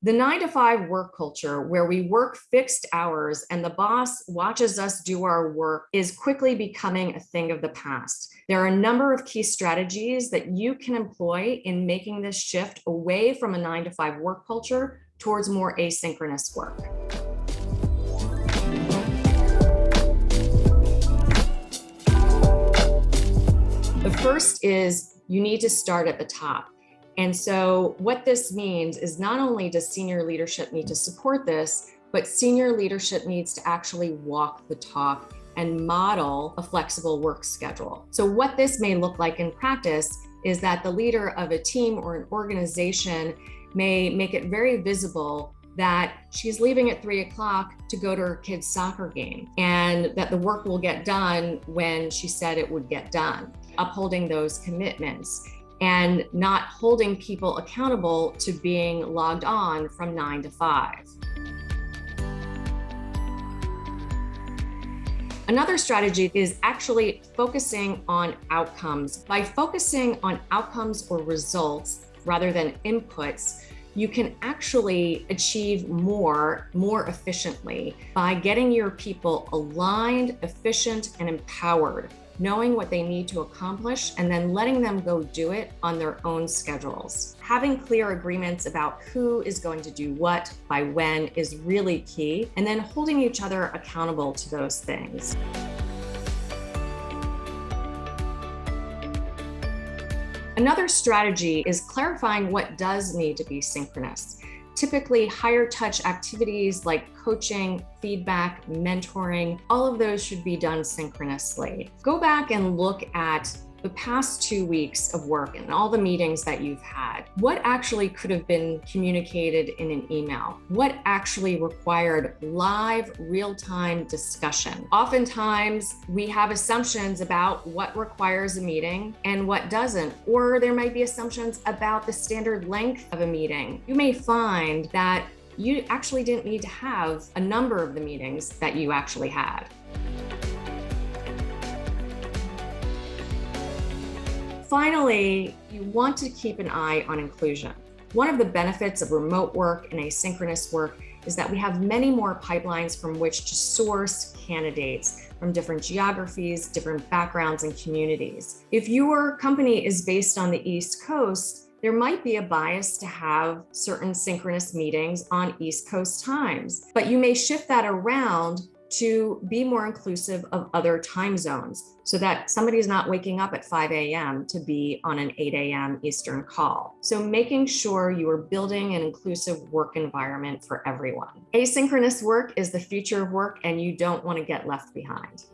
The nine to five work culture where we work fixed hours and the boss watches us do our work is quickly becoming a thing of the past. There are a number of key strategies that you can employ in making this shift away from a nine to five work culture towards more asynchronous work. The first is you need to start at the top. And so what this means is not only does senior leadership need to support this, but senior leadership needs to actually walk the talk and model a flexible work schedule. So what this may look like in practice is that the leader of a team or an organization may make it very visible that she's leaving at three o'clock to go to her kid's soccer game and that the work will get done when she said it would get done, upholding those commitments and not holding people accountable to being logged on from nine to five. Another strategy is actually focusing on outcomes. By focusing on outcomes or results rather than inputs, you can actually achieve more, more efficiently by getting your people aligned, efficient, and empowered knowing what they need to accomplish, and then letting them go do it on their own schedules. Having clear agreements about who is going to do what by when is really key, and then holding each other accountable to those things. Another strategy is clarifying what does need to be synchronous typically higher touch activities like coaching, feedback, mentoring, all of those should be done synchronously. Go back and look at the past two weeks of work and all the meetings that you've had, what actually could have been communicated in an email? What actually required live real-time discussion? Oftentimes we have assumptions about what requires a meeting and what doesn't, or there might be assumptions about the standard length of a meeting. You may find that you actually didn't need to have a number of the meetings that you actually had. Finally, you want to keep an eye on inclusion. One of the benefits of remote work and asynchronous work is that we have many more pipelines from which to source candidates from different geographies, different backgrounds and communities. If your company is based on the East Coast, there might be a bias to have certain synchronous meetings on East Coast times, but you may shift that around to be more inclusive of other time zones so that somebody is not waking up at 5 a.m. to be on an 8 a.m. Eastern call. So making sure you are building an inclusive work environment for everyone. Asynchronous work is the future of work and you don't want to get left behind.